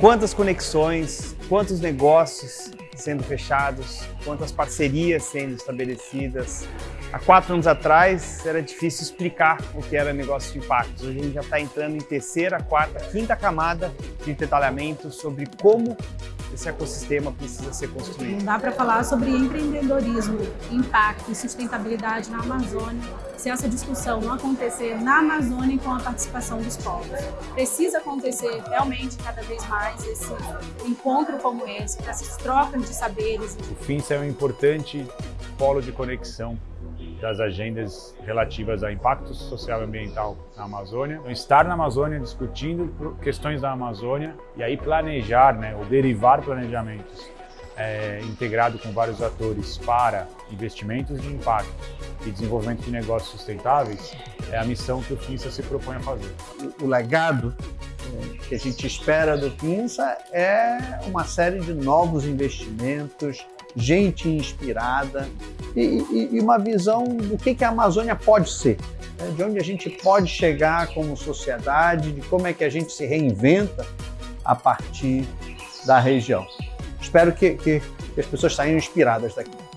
Quantas conexões, quantos negócios sendo fechados, quantas parcerias sendo estabelecidas. Há quatro anos atrás era difícil explicar o que era negócio de impactos. Hoje a gente já está entrando em terceira, quarta, quinta camada de detalhamento sobre como esse ecossistema precisa ser construído. Não dá para falar sobre empreendedorismo, impacto e sustentabilidade na Amazônia se essa discussão não acontecer na Amazônia com a participação dos povos. Precisa acontecer realmente cada vez mais esse encontro como esse, essas trocas de saberes. O FINSA é um importante polo de conexão das agendas relativas a impacto social e ambiental na Amazônia. Então, estar na Amazônia discutindo questões da Amazônia e aí planejar, né, ou derivar planejamentos é, integrado com vários atores para investimentos de impacto e desenvolvimento de negócios sustentáveis é a missão que o FINSA se propõe a fazer. O, legado é, que a gente espera do FINSA é uma série de novos investimentos, gente inspirada e, e, e uma visão do que, que a Amazônia pode ser, né? de onde a gente pode chegar como sociedade, de como é que a gente se reinventa a partir da região. Espero que, que, que as pessoas saiam inspiradas daqui.